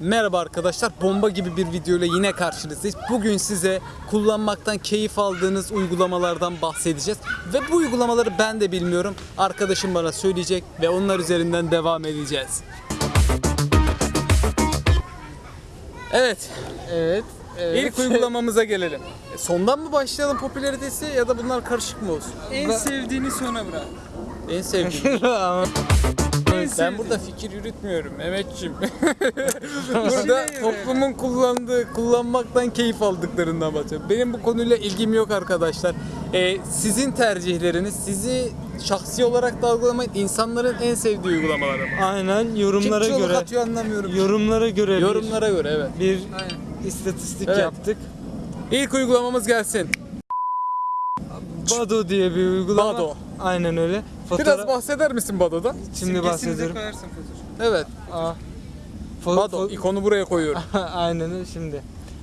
Merhaba arkadaşlar, bomba gibi bir video ile yine karşınızdayız. Bugün size kullanmaktan keyif aldığınız uygulamalardan bahsedeceğiz. Ve bu uygulamaları ben de bilmiyorum. Arkadaşım bana söyleyecek ve onlar üzerinden devam edeceğiz. Evet, Evet. evet. ilk uygulamamıza gelelim. E, Sondan mı başlayalım popülaritesi ya da bunlar karışık mı olsun? en sevdiğini sona bırak. En sevdiğim. Ama Ben burada fikir yürütmüyorum Mehmetciğim. burada toplumun kullandığı, kullanmaktan keyif aldıklarından bahsediyorum. Benim bu konuyla ilgim yok arkadaşlar. Ee, sizin tercihleriniz, sizi şahsi olarak da algılamayın. insanların en sevdiği uygulamalar ama. aynen Kim yorumlara çığlık göre atıyor anlamıyorum. yorumlara göre Yorumlara göre evet. bir, istatistik Evet. yaptık. İlk uygulamamız gelsin. Bado diye bir uygulama. Bado. Aynen öyle. Biraz bahseder misin Bado'dan? Şimdi bahsediyorum. Evet. Aa. Fo- Bado. ikonu buraya koyuyorum. Aynen öyle şimdi.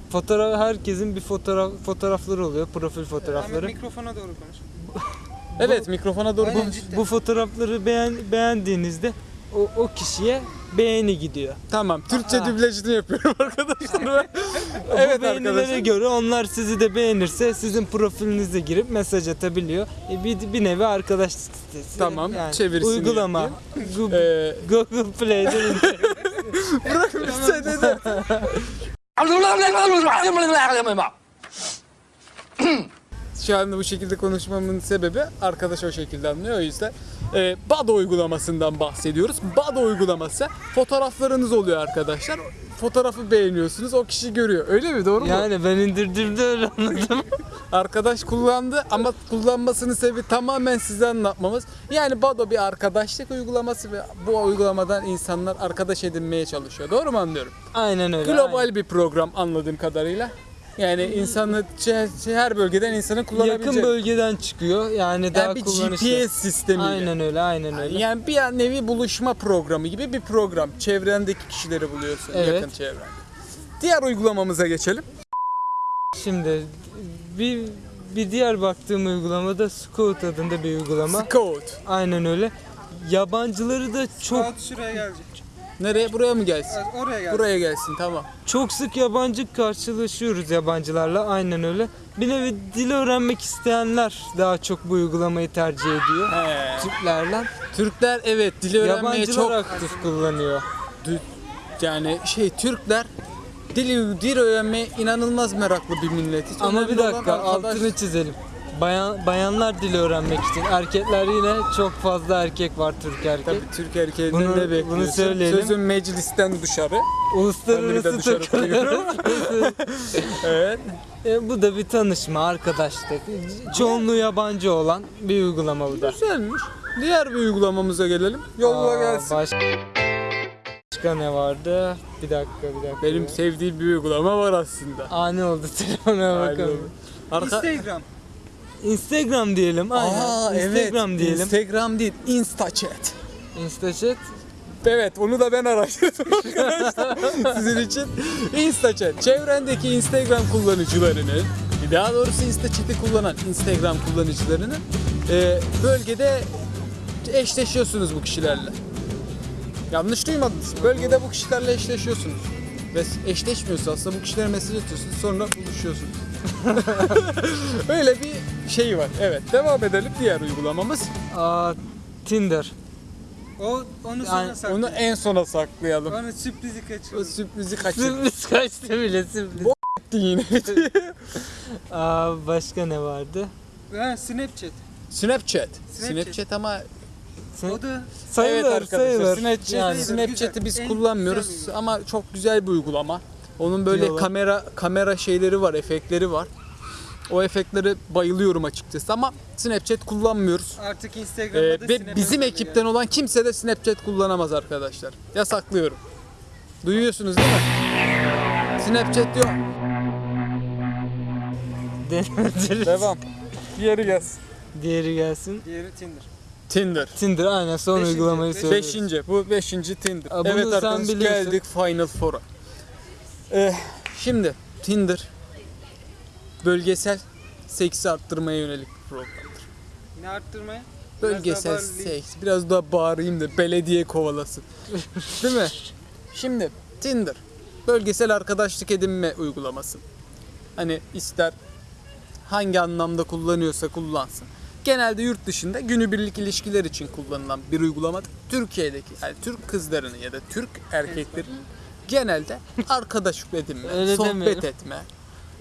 Fotoğraf herkesin bir fotoğraf fotoğrafları oluyor. Profil fotoğrafları. mikrofona doğru konuş. Evet mikrofona doğru konuş. cidden. Bu fotoğrafları beğen, beğendiğinizde o, o kişiye beğeni gidiyor. Tamam. Türkçe dublajını yapıyorum arkadaşlar evet Bu beğenilere arkadaşlar. göre onlar sizi de beğenirse sizin profilinize girip mesaj atabiliyor. E, bir, bir nevi arkadaşlık sitesi. Tamam, çevirisini Uygulama. Google, Ee, Google Play'de indir. bırak bir şey dedi. Şu anda bu şekilde konuşmamın sebebi arkadaş o şekilde anlıyor o yüzden. Ee, Bado uygulamasından bahsediyoruz. Bado uygulaması fotoğraflarınız oluyor arkadaşlar. Fotoğrafı beğeniyorsunuz o kişi görüyor. Öyle mi doğru mu? yani ben indirdiğimde öyle anladım. Arkadaş kullandı ama kullanmasının sebebi tamamen size anlatmamız. Yani Bado bir arkadaşlık uygulaması ve bu uygulamadan insanlar arkadaş edinmeye çalışıyor. Doğru mu anlıyorum? Aynen öyle. Global aynen. bir program anladığım kadarıyla. Yani insanı her bölgeden insanın kullanabileceği. Yakın bölgeden çıkıyor. Yani daha yani bir kullanışlı. GPS sistemiyle. Aynen öyle, aynen öyle. Yani bir nevi buluşma programı gibi bir program. Çevrendeki kişileri buluyorsun Evet. yakın çevren. Diğer uygulamamıza geçelim. Şimdi bir bir diğer baktığım uygulamada Scout adında bir uygulama. Scout. Aynen öyle. Yabancıları da çok Saat şuraya gelecek. Nereye? Buraya mı gelsin? Evet, Oraya gelecek. Buraya gelsin tamam. çok sık yabancı karşılaşıyoruz yabancılarla. Aynen öyle. Bir nevi dil öğrenmek isteyenler daha çok bu uygulamayı tercih ediyor. He. Türklerle. Türkler evet dili öğrenmeye Yabancılar çok aktif kullanıyor. dü- yani şey Türkler dili dil öğrenmeye inanılmaz meraklı bir milletiz. Ama Önemli bir olan dakika arkadaş- altını çizelim. Bayan, bayanlar dili öğrenmek için. Erkekler yine çok fazla erkek var Türk erkek. Tabii Türk erkeğinden Bunu- bunu bekliyorsun? söyleyelim. Sözün meclisten dışarı. De de Uluslararası dışarı takılıyoruz. Evet. E, bu da bir tanışma, arkadaşlık. Çoğunluğu yabancı olan bir uygulama bu da. Güzelmiş. Diğer bir uygulamamamız gelelim. Yolla Aa, gelsin. Başka, başka ne vardı? Bir dakika, bir dakika. Benim sevdiğim bir uygulama var aslında. Ani oldu telefona bakalım. Arka... Instagram. Instagram diyelim. Aynen. Aa, Instagram evet. diyelim. Instagram değil, InstaChat. Instachat. Evet, onu da ben araştırdım arkadaşlar. Sizin için. InstaChat, çevrendeki Instagram kullanıcılarının, daha doğrusu InstaChat'i kullanan Instagram kullanıcılarının e, bölgede eşleşiyorsunuz bu kişilerle. Yanlış duymadınız. Bölgede bu kişilerle eşleşiyorsunuz. Ve eşleşmiyorsa aslında bu kişilere mesaj atıyorsunuz sonra buluşuyorsunuz. Öyle bir şey var. Evet, devam edelim diğer uygulamamız. Aa, Tinder. O onu sonra Yani sakla. Onu en sona saklayalım. Onu sürprizi O kaçırdı. sürprizi kaçırdık Sürpriz kaçtı bile sürpriz. yine. Aa, başka ne vardı? Ha Snapchat. Snapchat. Snapchat. Snapchat ama O da Sayılır, evet arkadaşlar sayılır. Snapchat, Yani. Snapchat'i biz En kullanmıyoruz güzel ama çok güzel bir uygulama. Onun böyle Diyorlar. kamera kamera şeyleri var, efektleri var. O efektlere bayılıyorum açıkçası ama Snapchat kullanmıyoruz. artık Ee, Instagram'da da ve bizim ekipten olan kimse de Snapchat kullanamaz arkadaşlar. Yasaklıyorum. Duyuyorsunuz değil mi? Snapchat. Denemedir. Devam. Diğeri gelsin. Diğeri gelsin. Diğeri Tinder. Tinder. Tinder aynen son Beşinci, uygulamayı söylüyoruz. Beşinci. Bu beşinci Tinder. Aa, evet sen arkadaşlar geldik Final Four'a. Ee, şimdi Tinder bölgesel seksi arttırmaya yönelik bir programdır. Ne arttırmaya? Biraz Bölgesel bağırlayayım. seks. Biraz daha bağırayım da belediye kovalasın. Değil mi? Şimdi Tinder bölgesel arkadaşlık edinme uygulaması. Hani ister hangi anlamda kullanıyorsa kullansın. Genelde yurt dışında günübirlik ilişkiler için kullanılan bir uygulamadır. Türkiye'deki yani Türk kızlarının ya da Türk erkeklerin genelde arkadaşlık edinme, Öyle sohbet demeyelim. etme.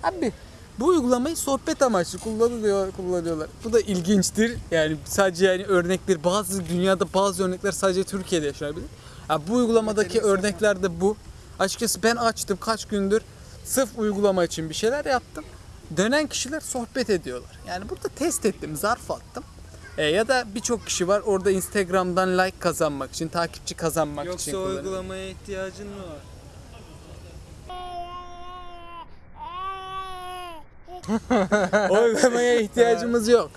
Abi bu uygulamayı sohbet amaçlı kullanılıyor, kullanıyorlar. Bu da ilginçtir. Yani sadece yani örnekler bazı dünyada bazı örnekler sadece Türkiye'de yaşanabilir. Ya bu uygulamadaki örnekler de bu. Açıkçası ben açtım kaç gündür sırf uygulama için bir şeyler yaptım. Dönen kişiler sohbet ediyorlar. Yani burada test ettim, zarf attım. E, ya da birçok kişi var orada Instagram'dan like kazanmak için, takipçi kazanmak için Yoksa uygulamaya ihtiyacın mı var? O uygulamaya ihtiyacımız yok.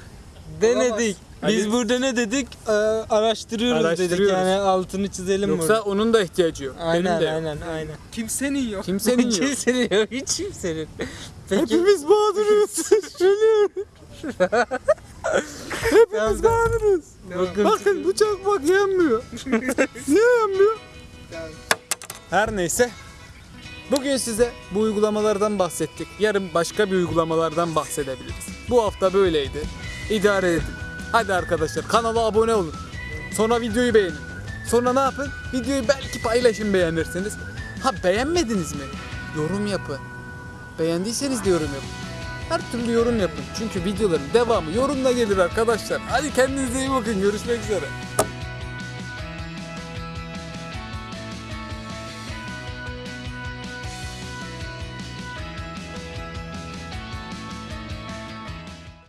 Denedik. Biz Hadi. burada ne dedik? Ee, araştırıyoruz, dedik Araştırıyoruz. yani altını çizelim Yoksa burada. onun da ihtiyacı yok. Aynen Benim de yok. aynen aynen. Kimsenin yok. Kimsenin yok. Kimsenin yok, hiç kimsenin. Peki. Hepimiz mağduruz. Şöyle. Hepimiz mağduruz. Bakın, Bakın bu çakmak yanmıyor. Niye yanmıyor? Her neyse. Bugün size bu uygulamalardan bahsettik. Yarın başka bir uygulamalardan bahsedebiliriz. Bu hafta böyleydi. İdare edin. Hadi arkadaşlar kanala abone olun. Sonra videoyu beğenin. Sonra ne yapın? Videoyu belki paylaşın beğenirsiniz. Ha beğenmediniz mi? Yorum yapın. Beğendiyseniz de yorum yapın. Her türlü yorum yapın. Çünkü videoların devamı yorumla gelir arkadaşlar. Hadi kendinize iyi bakın. Görüşmek üzere.